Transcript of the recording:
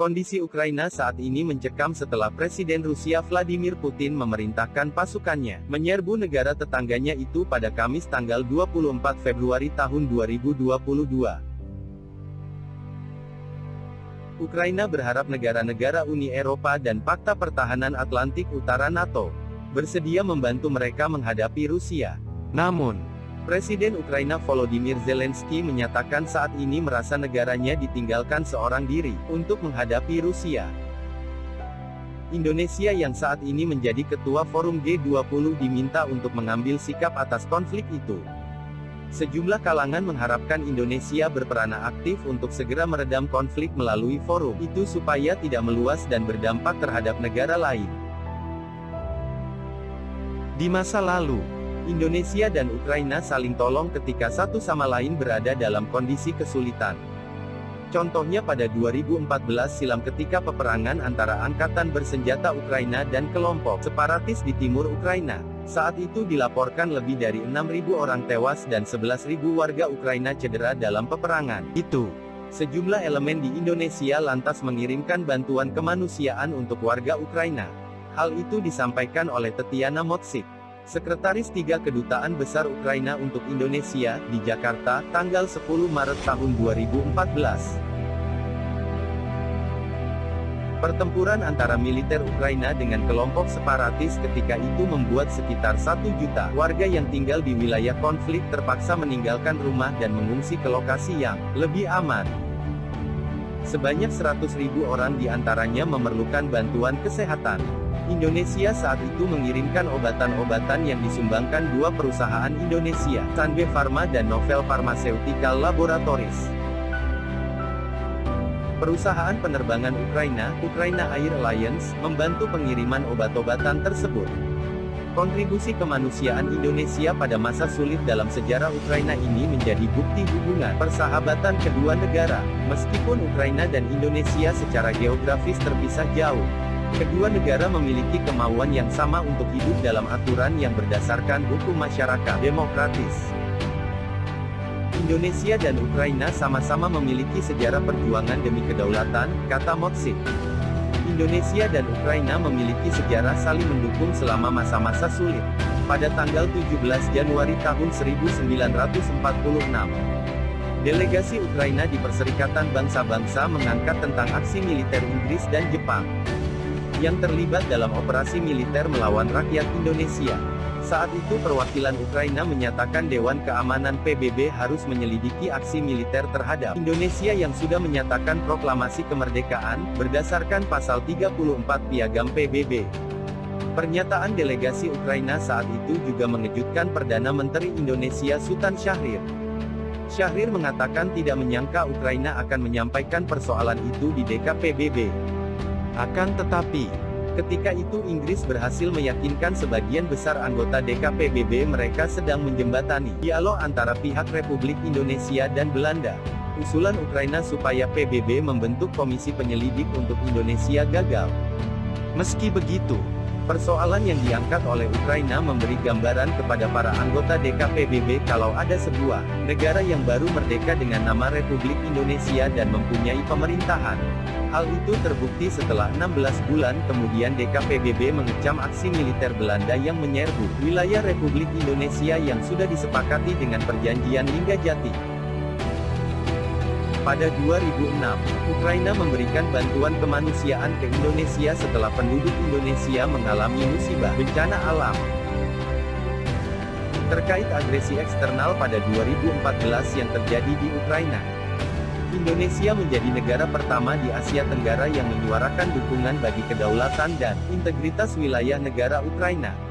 Kondisi Ukraina saat ini mencekam setelah Presiden Rusia Vladimir Putin memerintahkan pasukannya menyerbu negara tetangganya itu pada Kamis tanggal 24 Februari tahun 2022. Ukraina berharap negara-negara Uni Eropa dan Pakta Pertahanan Atlantik Utara NATO bersedia membantu mereka menghadapi Rusia. Namun, Presiden Ukraina Volodymyr Zelensky menyatakan saat ini merasa negaranya ditinggalkan seorang diri, untuk menghadapi Rusia. Indonesia yang saat ini menjadi ketua forum G20 diminta untuk mengambil sikap atas konflik itu. Sejumlah kalangan mengharapkan Indonesia berperan aktif untuk segera meredam konflik melalui forum itu supaya tidak meluas dan berdampak terhadap negara lain. Di masa lalu, Indonesia dan Ukraina saling tolong ketika satu sama lain berada dalam kondisi kesulitan. Contohnya pada 2014 silam ketika peperangan antara angkatan bersenjata Ukraina dan kelompok separatis di timur Ukraina. Saat itu dilaporkan lebih dari 6.000 orang tewas dan 11.000 warga Ukraina cedera dalam peperangan. Itu. Sejumlah elemen di Indonesia lantas mengirimkan bantuan kemanusiaan untuk warga Ukraina. Hal itu disampaikan oleh Tetiana Motsik. Sekretaris Tiga Kedutaan Besar Ukraina untuk Indonesia, di Jakarta, tanggal 10 Maret tahun 2014. Pertempuran antara militer Ukraina dengan kelompok separatis ketika itu membuat sekitar 1 juta warga yang tinggal di wilayah konflik terpaksa meninggalkan rumah dan mengungsi ke lokasi yang lebih aman. Sebanyak 100 ribu orang di antaranya memerlukan bantuan kesehatan. Indonesia saat itu mengirimkan obatan-obatan yang disumbangkan dua perusahaan Indonesia, Sanbe Pharma dan Novel Pharmaceutical Laboratories. Perusahaan penerbangan Ukraina, Ukraina Air Alliance, membantu pengiriman obat-obatan tersebut. Kontribusi kemanusiaan Indonesia pada masa sulit dalam sejarah Ukraina ini menjadi bukti hubungan persahabatan kedua negara. Meskipun Ukraina dan Indonesia secara geografis terpisah jauh, Kedua negara memiliki kemauan yang sama untuk hidup dalam aturan yang berdasarkan hukum masyarakat demokratis. Indonesia dan Ukraina sama-sama memiliki sejarah perjuangan demi kedaulatan, kata Motsik. Indonesia dan Ukraina memiliki sejarah saling mendukung selama masa-masa sulit. Pada tanggal 17 Januari tahun 1946, delegasi Ukraina di Perserikatan Bangsa-Bangsa mengangkat tentang aksi militer Inggris dan Jepang yang terlibat dalam operasi militer melawan rakyat Indonesia. Saat itu perwakilan Ukraina menyatakan Dewan Keamanan PBB harus menyelidiki aksi militer terhadap Indonesia yang sudah menyatakan proklamasi kemerdekaan, berdasarkan pasal 34 Piagam PBB. Pernyataan delegasi Ukraina saat itu juga mengejutkan Perdana Menteri Indonesia Sultan Syahrir. Syahrir mengatakan tidak menyangka Ukraina akan menyampaikan persoalan itu di DKPBB. Akan tetapi, ketika itu Inggris berhasil meyakinkan sebagian besar anggota DKPBB mereka sedang menjembatani dialog antara pihak Republik Indonesia dan Belanda. Usulan Ukraina supaya PBB membentuk komisi penyelidik untuk Indonesia gagal. Meski begitu, Persoalan yang diangkat oleh Ukraina memberi gambaran kepada para anggota DKPBB kalau ada sebuah negara yang baru merdeka dengan nama Republik Indonesia dan mempunyai pemerintahan. Hal itu terbukti setelah 16 bulan kemudian DKPBB mengecam aksi militer Belanda yang menyerbu wilayah Republik Indonesia yang sudah disepakati dengan perjanjian Linggajati. Pada 2006, Ukraina memberikan bantuan kemanusiaan ke Indonesia setelah penduduk Indonesia mengalami musibah bencana alam. Terkait agresi eksternal pada 2014 yang terjadi di Ukraina, Indonesia menjadi negara pertama di Asia Tenggara yang menyuarakan dukungan bagi kedaulatan dan integritas wilayah negara Ukraina.